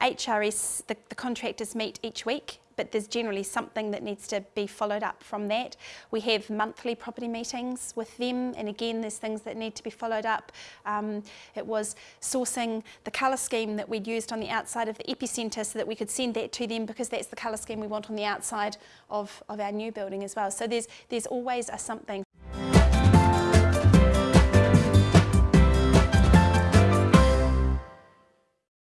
HRS, the, the contractors meet each week but there's generally something that needs to be followed up from that. We have monthly property meetings with them and again there's things that need to be followed up. Um, it was sourcing the colour scheme that we'd used on the outside of the epicentre so that we could send that to them because that's the colour scheme we want on the outside of, of our new building as well. So there's, there's always a something